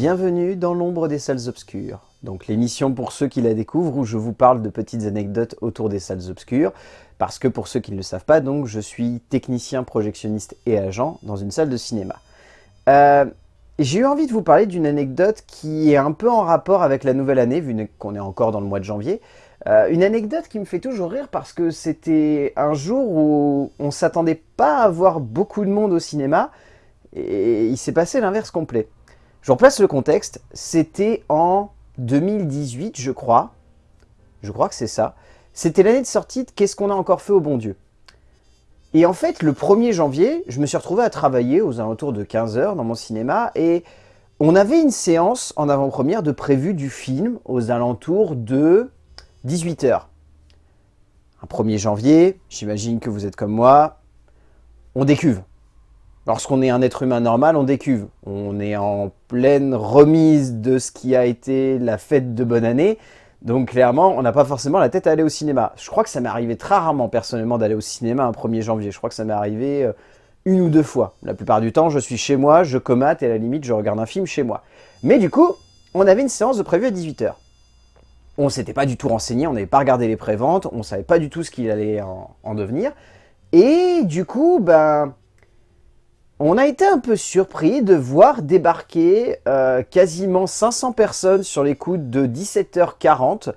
Bienvenue dans l'ombre des salles obscures. Donc l'émission pour ceux qui la découvrent où je vous parle de petites anecdotes autour des salles obscures. Parce que pour ceux qui ne le savent pas, donc je suis technicien, projectionniste et agent dans une salle de cinéma. Euh, j'ai eu envie de vous parler d'une anecdote qui est un peu en rapport avec la nouvelle année, vu qu'on est encore dans le mois de janvier. Euh, une anecdote qui me fait toujours rire parce que c'était un jour où on s'attendait pas à voir beaucoup de monde au cinéma, et il s'est passé l'inverse complet. Je replace le contexte, c'était en 2018 je crois, je crois que c'est ça, c'était l'année de sortie de Qu'est-ce qu'on a encore fait au bon Dieu? Et en fait, le 1er janvier, je me suis retrouvé à travailler aux alentours de 15h dans mon cinéma, et on avait une séance en avant-première de prévu du film aux alentours de 18h. Un 1er janvier, j'imagine que vous êtes comme moi, on décuve. Lorsqu'on est un être humain normal, on décuve. On est en pleine remise de ce qui a été la fête de bonne année. Donc clairement, on n'a pas forcément la tête à aller au cinéma. Je crois que ça m'est arrivé très rarement personnellement d'aller au cinéma un 1er janvier. Je crois que ça m'est arrivé euh, une ou deux fois. La plupart du temps, je suis chez moi, je comate et à la limite, je regarde un film chez moi. Mais du coup, on avait une séance de prévu à 18h. On s'était pas du tout renseigné, on n'avait pas regardé les préventes, on savait pas du tout ce qu'il allait en devenir. Et du coup, ben, on a été un peu surpris de voir débarquer euh, quasiment 500 personnes sur les coups de 17h40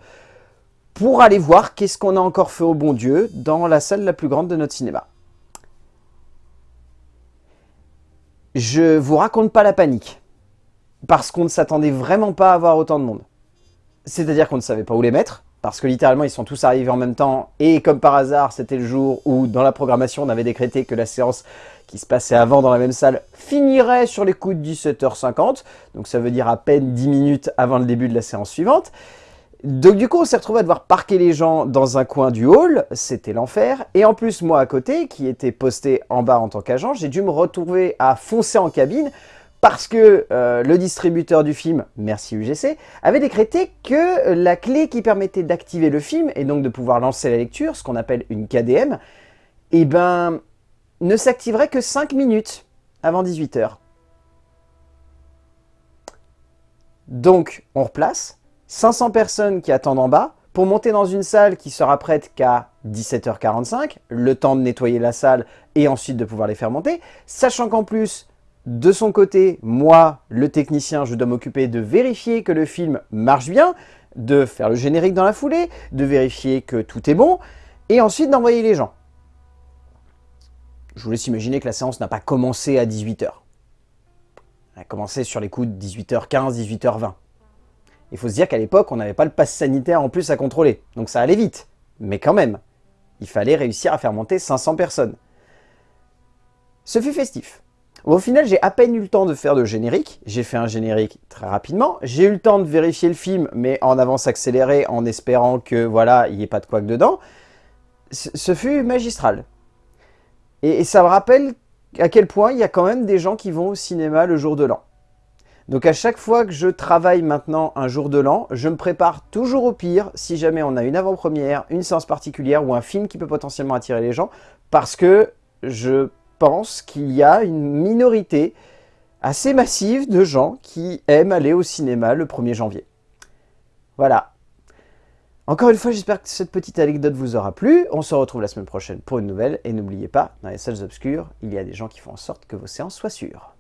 pour aller voir qu'est-ce qu'on a encore fait au bon Dieu dans la salle la plus grande de notre cinéma. Je vous raconte pas la panique, parce qu'on ne s'attendait vraiment pas à avoir autant de monde. C'est-à-dire qu'on ne savait pas où les mettre, parce que littéralement ils sont tous arrivés en même temps, et comme par hasard c'était le jour où dans la programmation on avait décrété que la séance qui se passait avant dans la même salle finirait sur les coups de 17h50, donc ça veut dire à peine 10 minutes avant le début de la séance suivante. Donc du coup on s'est retrouvé à devoir parquer les gens dans un coin du hall, c'était l'enfer, et en plus moi à côté, qui était posté en bas en tant qu'agent, j'ai dû me retrouver à foncer en cabine parce que euh, le distributeur du film, merci UGC, avait décrété que la clé qui permettait d'activer le film, et donc de pouvoir lancer la lecture, ce qu'on appelle une KDM, eh ben, ne s'activerait que 5 minutes avant 18h. Donc, on replace 500 personnes qui attendent en bas pour monter dans une salle qui sera prête qu'à 17h45, le temps de nettoyer la salle et ensuite de pouvoir les faire monter, sachant qu'en plus, de son côté, moi, le technicien, je dois m'occuper de vérifier que le film marche bien, de faire le générique dans la foulée, de vérifier que tout est bon, et ensuite d'envoyer les gens. Je vous laisse imaginer que la séance n'a pas commencé à 18h. Elle a commencé sur les coups de 18h15, 18h20. Il faut se dire qu'à l'époque, on n'avait pas le pass sanitaire en plus à contrôler, donc ça allait vite. Mais quand même, il fallait réussir à faire monter 500 personnes. Ce fut festif. Au final, j'ai à peine eu le temps de faire de générique. J'ai fait un générique très rapidement. J'ai eu le temps de vérifier le film, mais en avance accélérée, en espérant que, voilà, il n'y ait pas de quoi que dedans. Ce fut magistral. Et, ça me rappelle à quel point il y a quand même des gens qui vont au cinéma le jour de l'an. Donc à chaque fois que je travaille maintenant un jour de l'an, je me prépare toujours au pire si jamais on a une avant-première, une séance particulière ou un film qui peut potentiellement attirer les gens, parce que je pense qu'il y a une minorité assez massive de gens qui aiment aller au cinéma le 1er janvier. Voilà. Encore une fois, j'espère que cette petite anecdote vous aura plu. On se retrouve la semaine prochaine pour une nouvelle. Et n'oubliez pas, dans les salles obscures, il y a des gens qui font en sorte que vos séances soient sûres.